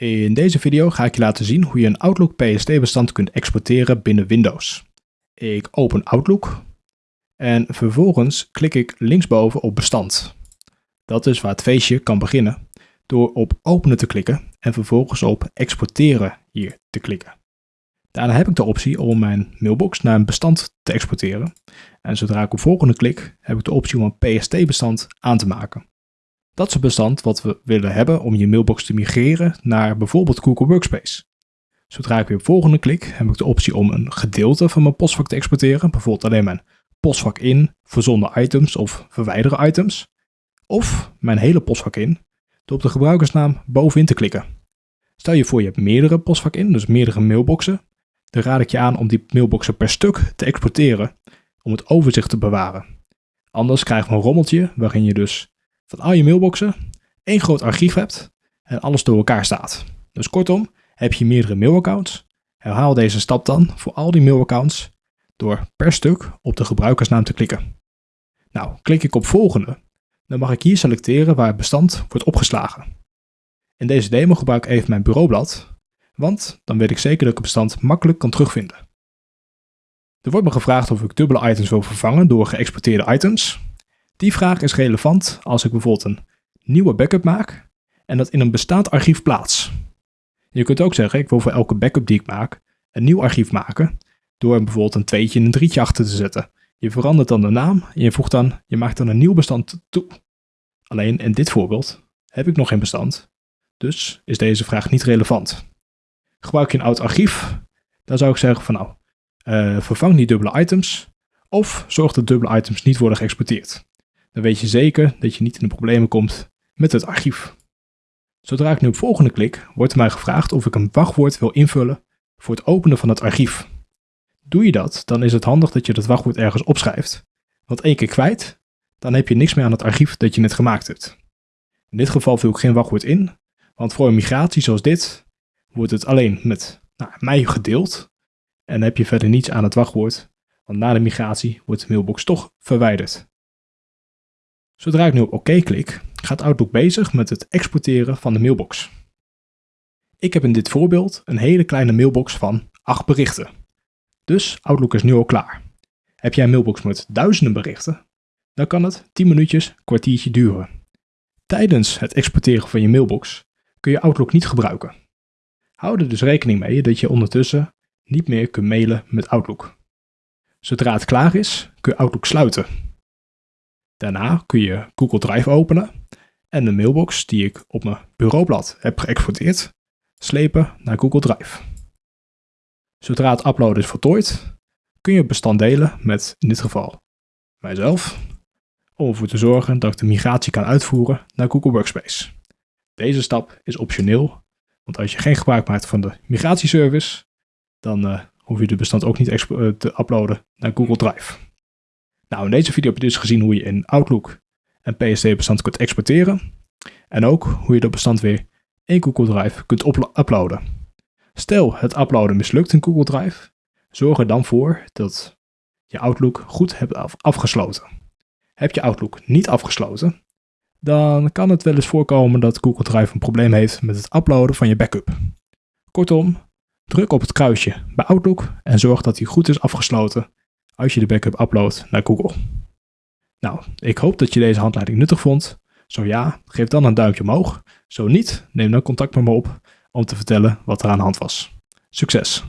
In deze video ga ik je laten zien hoe je een Outlook PSD-bestand kunt exporteren binnen Windows. Ik open Outlook en vervolgens klik ik linksboven op bestand. Dat is waar het feestje kan beginnen door op openen te klikken en vervolgens op exporteren hier te klikken. Daarna heb ik de optie om mijn mailbox naar een bestand te exporteren. En zodra ik op volgende klik, heb ik de optie om een PST-bestand aan te maken. Dat is het bestand wat we willen hebben om je mailbox te migreren naar bijvoorbeeld Google Workspace. Zodra ik weer op volgende klik, heb ik de optie om een gedeelte van mijn postvak te exporteren. Bijvoorbeeld alleen mijn postvak in, verzonden items of verwijderen items. Of mijn hele postvak in, door op de gebruikersnaam bovenin te klikken. Stel je voor je hebt meerdere postvak in, dus meerdere mailboxen. Dan raad ik je aan om die mailboxen per stuk te exporteren om het overzicht te bewaren. Anders krijg je een rommeltje waarin je dus van al je mailboxen één groot archief hebt en alles door elkaar staat. Dus kortom, heb je meerdere mailaccounts, herhaal deze stap dan voor al die mailaccounts door per stuk op de gebruikersnaam te klikken. Nou, klik ik op volgende, dan mag ik hier selecteren waar het bestand wordt opgeslagen. In deze demo gebruik ik even mijn bureaublad, want dan weet ik zeker dat ik het bestand makkelijk kan terugvinden. Er wordt me gevraagd of ik dubbele items wil vervangen door geëxporteerde items. Die vraag is relevant als ik bijvoorbeeld een nieuwe backup maak en dat in een bestaand archief plaats. Je kunt ook zeggen, ik wil voor elke backup die ik maak een nieuw archief maken door bijvoorbeeld een tweetje en een drietje achter te zetten. Je verandert dan de naam en je voegt dan, je maakt dan een nieuw bestand toe. Alleen in dit voorbeeld heb ik nog geen bestand, dus is deze vraag niet relevant. Gebruik je een oud archief, dan zou ik zeggen van nou, uh, vervang die dubbele items of zorg dat dubbele items niet worden geëxporteerd dan weet je zeker dat je niet in de problemen komt met het archief. Zodra ik nu op volgende klik, wordt mij gevraagd of ik een wachtwoord wil invullen voor het openen van het archief. Doe je dat, dan is het handig dat je dat wachtwoord ergens opschrijft. Want één keer kwijt, dan heb je niks meer aan het archief dat je net gemaakt hebt. In dit geval vul ik geen wachtwoord in, want voor een migratie zoals dit wordt het alleen met nou, mij gedeeld en heb je verder niets aan het wachtwoord, want na de migratie wordt de mailbox toch verwijderd. Zodra ik nu op OK klik, gaat Outlook bezig met het exporteren van de mailbox. Ik heb in dit voorbeeld een hele kleine mailbox van 8 berichten. Dus Outlook is nu al klaar. Heb jij een mailbox met duizenden berichten, dan kan het 10 minuutjes, kwartiertje duren. Tijdens het exporteren van je mailbox kun je Outlook niet gebruiken. Hou er dus rekening mee dat je ondertussen niet meer kunt mailen met Outlook. Zodra het klaar is, kun je Outlook sluiten Daarna kun je Google Drive openen en de mailbox die ik op mijn bureaublad heb geëxporteerd, slepen naar Google Drive. Zodra het uploaden is voltooid, kun je het bestand delen met, in dit geval, mijzelf, om ervoor te zorgen dat ik de migratie kan uitvoeren naar Google Workspace. Deze stap is optioneel, want als je geen gebruik maakt van de migratieservice, dan uh, hoef je de bestand ook niet eh, te uploaden naar Google Drive. Nou, in deze video heb je dus gezien hoe je in Outlook een PSD-bestand kunt exporteren. En ook hoe je dat bestand weer in Google Drive kunt uploaden. Stel het uploaden mislukt in Google Drive, zorg er dan voor dat je Outlook goed hebt afgesloten. Heb je Outlook niet afgesloten, dan kan het wel eens voorkomen dat Google Drive een probleem heeft met het uploaden van je backup. Kortom, druk op het kruisje bij Outlook en zorg dat hij goed is afgesloten als je de backup uploadt naar Google. Nou, ik hoop dat je deze handleiding nuttig vond. Zo ja, geef dan een duimpje omhoog. Zo niet, neem dan contact met me op om te vertellen wat er aan de hand was. Succes!